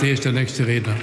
AfD ist der nächste Redner.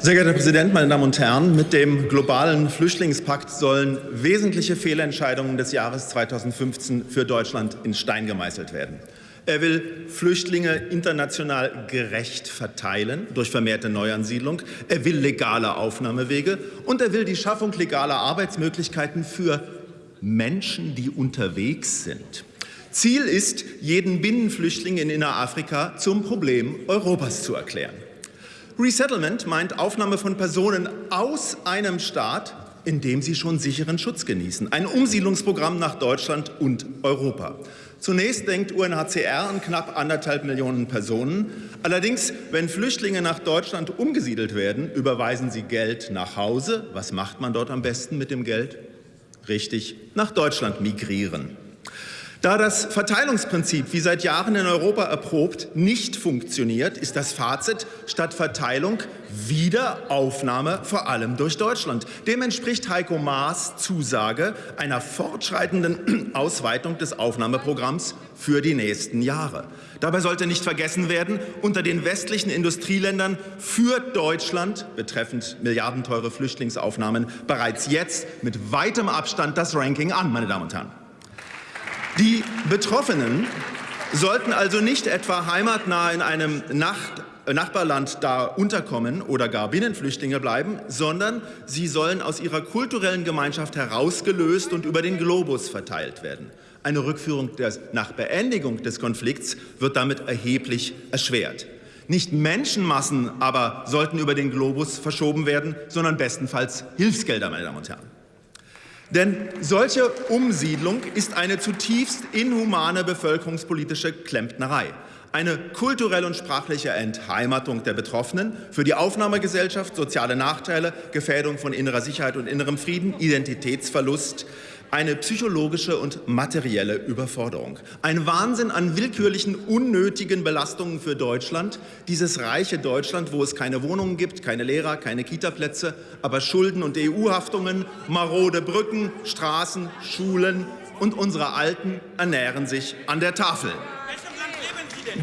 Sehr geehrter Herr Präsident, meine Damen und Herren! Mit dem globalen Flüchtlingspakt sollen wesentliche Fehlentscheidungen des Jahres 2015 für Deutschland in Stein gemeißelt werden. Er will Flüchtlinge international gerecht verteilen durch vermehrte Neuansiedlung. Er will legale Aufnahmewege und er will die Schaffung legaler Arbeitsmöglichkeiten für Menschen, die unterwegs sind. Ziel ist, jeden Binnenflüchtling in Innerafrika zum Problem Europas zu erklären. Resettlement meint Aufnahme von Personen aus einem Staat, in dem sie schon sicheren Schutz genießen. Ein Umsiedlungsprogramm nach Deutschland und Europa. Zunächst denkt UNHCR an knapp anderthalb Millionen Personen. Allerdings, wenn Flüchtlinge nach Deutschland umgesiedelt werden, überweisen sie Geld nach Hause. Was macht man dort am besten mit dem Geld? Richtig, nach Deutschland migrieren. Da das Verteilungsprinzip, wie seit Jahren in Europa erprobt, nicht funktioniert, ist das Fazit statt Verteilung wieder Aufnahme, vor allem durch Deutschland. Dem entspricht Heiko Maas Zusage einer fortschreitenden Ausweitung des Aufnahmeprogramms für die nächsten Jahre. Dabei sollte nicht vergessen werden, unter den westlichen Industrieländern führt Deutschland betreffend milliardenteure Flüchtlingsaufnahmen bereits jetzt mit weitem Abstand das Ranking an, meine Damen und Herren. Die Betroffenen sollten also nicht etwa heimatnah in einem Nacht Nachbarland da unterkommen oder gar Binnenflüchtlinge bleiben, sondern sie sollen aus ihrer kulturellen Gemeinschaft herausgelöst und über den Globus verteilt werden. Eine Rückführung des, nach Beendigung des Konflikts wird damit erheblich erschwert. Nicht Menschenmassen aber sollten über den Globus verschoben werden, sondern bestenfalls Hilfsgelder, meine Damen und Herren. Denn solche Umsiedlung ist eine zutiefst inhumane bevölkerungspolitische Klempnerei. Eine kulturelle und sprachliche Entheimatung der Betroffenen für die Aufnahmegesellschaft, soziale Nachteile, Gefährdung von innerer Sicherheit und innerem Frieden, Identitätsverlust, eine psychologische und materielle Überforderung. Ein Wahnsinn an willkürlichen, unnötigen Belastungen für Deutschland, dieses reiche Deutschland, wo es keine Wohnungen gibt, keine Lehrer, keine Kitaplätze, aber Schulden und EU-Haftungen, marode Brücken, Straßen, Schulen und unsere Alten ernähren sich an der Tafel.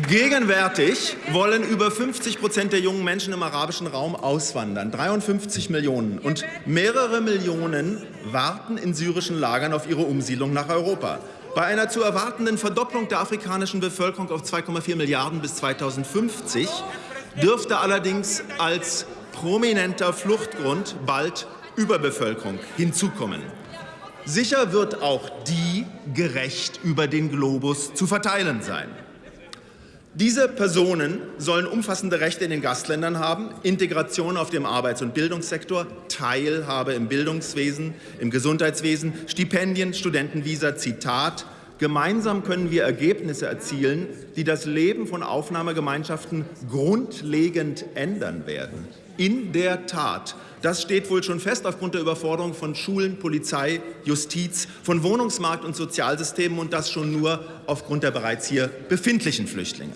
Gegenwärtig wollen über 50 Prozent der jungen Menschen im arabischen Raum auswandern, 53 Millionen. Und mehrere Millionen warten in syrischen Lagern auf ihre Umsiedlung nach Europa. Bei einer zu erwartenden Verdopplung der afrikanischen Bevölkerung auf 2,4 Milliarden bis 2050 dürfte allerdings als prominenter Fluchtgrund bald Überbevölkerung hinzukommen. Sicher wird auch die gerecht über den Globus zu verteilen sein. Diese Personen sollen umfassende Rechte in den Gastländern haben, Integration auf dem Arbeits- und Bildungssektor, Teilhabe im Bildungswesen, im Gesundheitswesen, Stipendien, Studentenvisa, Zitat. Gemeinsam können wir Ergebnisse erzielen, die das Leben von Aufnahmegemeinschaften grundlegend ändern werden. In der Tat das steht wohl schon fest aufgrund der Überforderung von Schulen, Polizei, Justiz, von Wohnungsmarkt und Sozialsystemen und das schon nur aufgrund der bereits hier befindlichen Flüchtlinge.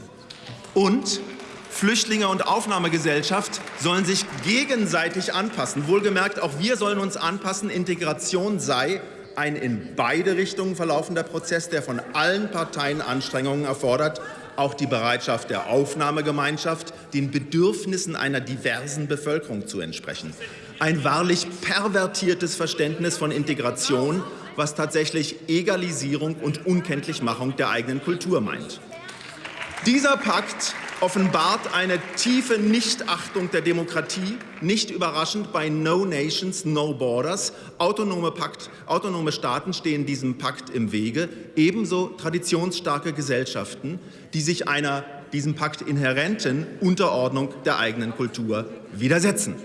Und Flüchtlinge und Aufnahmegesellschaft sollen sich gegenseitig anpassen. Wohlgemerkt, auch wir sollen uns anpassen. Integration sei ein in beide Richtungen verlaufender Prozess, der von allen Parteien Anstrengungen erfordert auch die Bereitschaft der Aufnahmegemeinschaft, den Bedürfnissen einer diversen Bevölkerung zu entsprechen. Ein wahrlich pervertiertes Verständnis von Integration, was tatsächlich Egalisierung und Unkenntlichmachung der eigenen Kultur meint. Dieser Pakt offenbart eine tiefe Nichtachtung der Demokratie, nicht überraschend bei No Nations, No Borders. Autonome, Pakt, autonome Staaten stehen diesem Pakt im Wege, ebenso traditionsstarke Gesellschaften, die sich einer diesem Pakt inhärenten Unterordnung der eigenen Kultur widersetzen.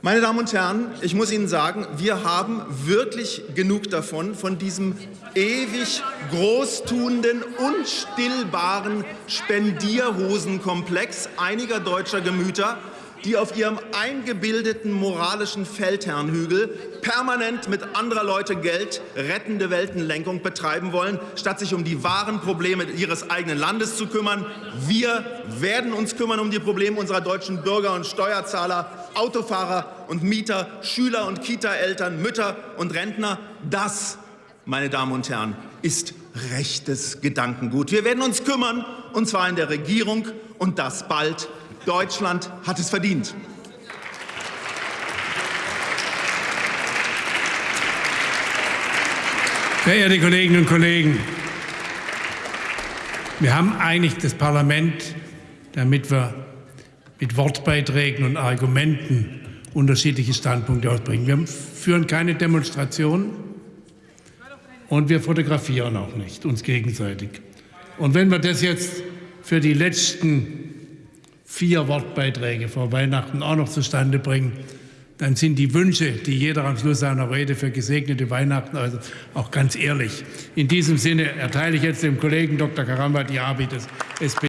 Meine Damen und Herren, ich muss Ihnen sagen, wir haben wirklich genug davon, von diesem ewig großtuenden, unstillbaren Spendierhosenkomplex einiger deutscher Gemüter, die auf ihrem eingebildeten moralischen Feldherrnhügel permanent mit anderer Leute Geld rettende Weltenlenkung betreiben wollen, statt sich um die wahren Probleme ihres eigenen Landes zu kümmern. Wir werden uns kümmern um die Probleme unserer deutschen Bürger und Steuerzahler, Autofahrer und Mieter, Schüler und Kita-Eltern, Mütter und Rentner. Das, meine Damen und Herren, ist rechtes Gedankengut. Wir werden uns kümmern, und zwar in der Regierung, und das bald. Deutschland hat es verdient. Verehrte Kolleginnen und Kollegen, wir haben eigentlich das Parlament, damit wir mit Wortbeiträgen und Argumenten unterschiedliche Standpunkte ausbringen. Wir führen keine Demonstration und wir fotografieren auch nicht uns gegenseitig. Und wenn wir das jetzt für die letzten vier Wortbeiträge vor Weihnachten auch noch zustande bringen, dann sind die Wünsche, die jeder am Schluss seiner Rede für gesegnete Weihnachten, also auch ganz ehrlich. In diesem Sinne erteile ich jetzt dem Kollegen Dr. Karamba die Arbeit des SPD.